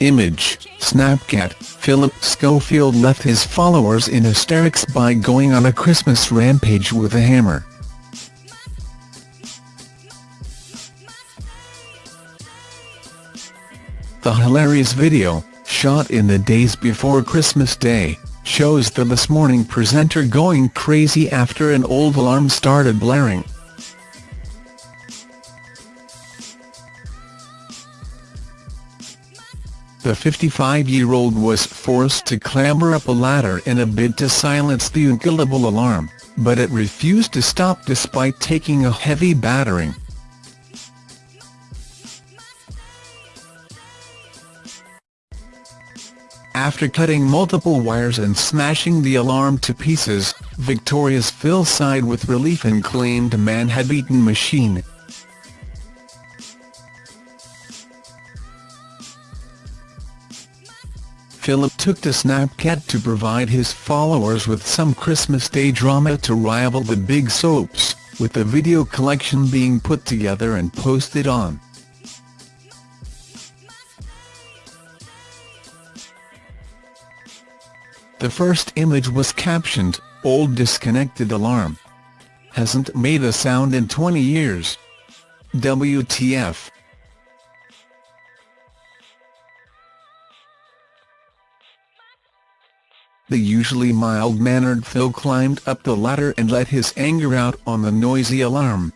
Image, Snapchat, Philip Schofield left his followers in hysterics by going on a Christmas rampage with a hammer. The hilarious video, shot in the days before Christmas Day, shows the This Morning presenter going crazy after an old alarm started blaring. The 55-year-old was forced to clamber up a ladder in a bid to silence the unkillable alarm, but it refused to stop despite taking a heavy battering. After cutting multiple wires and smashing the alarm to pieces, Victoria's Phil sighed with relief and claimed man had beaten machine. Philip took to Snapchat to provide his followers with some Christmas Day drama to rival the big soaps, with the video collection being put together and posted on. The first image was captioned, Old disconnected alarm. Hasn't made a sound in 20 years. WTF. The usually mild-mannered Phil climbed up the ladder and let his anger out on the noisy alarm.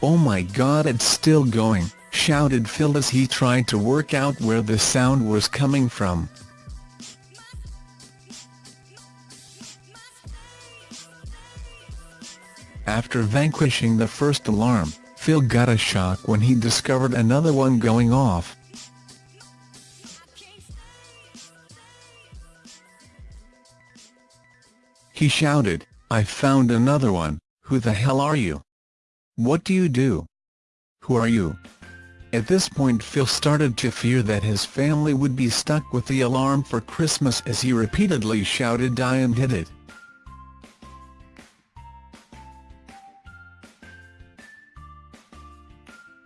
Oh my god it's still going shouted Phil as he tried to work out where the sound was coming from. After vanquishing the first alarm, Phil got a shock when he discovered another one going off. He shouted, I found another one, who the hell are you? What do you do? Who are you? At this point Phil started to fear that his family would be stuck with the alarm for Christmas as he repeatedly shouted die and hit it.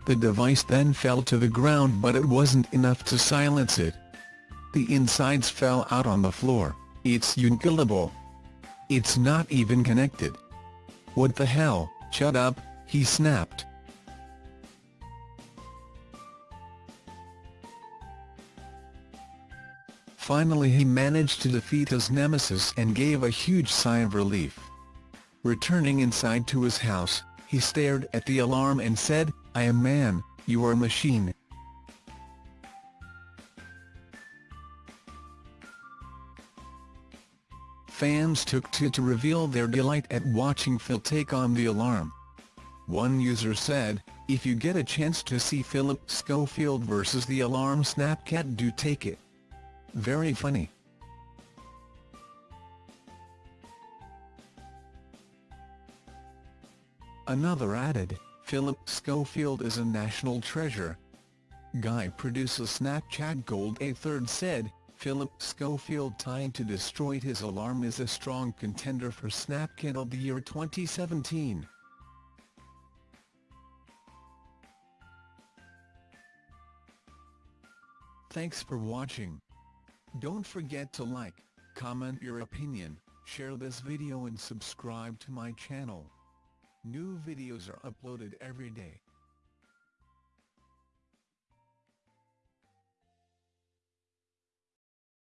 The device then fell to the ground but it wasn't enough to silence it. The insides fell out on the floor, it's unkillable. It's not even connected. What the hell, shut up, he snapped. Finally he managed to defeat his nemesis and gave a huge sigh of relief. Returning inside to his house, he stared at the alarm and said, I am man, you are machine. Fans took to to reveal their delight at watching Phil take on the alarm. One user said, if you get a chance to see Philip Schofield versus the alarm Snapchat do take it. Very funny. Another added, Philip Schofield is a national treasure. Guy producer Snapchat Gold a third said, Philip Schofield trying to destroy his alarm is a strong contender for Snapchat of the year 2017. Thanks for watching. Don't forget to like, comment your opinion, share this video and subscribe to my channel. New videos are uploaded every day.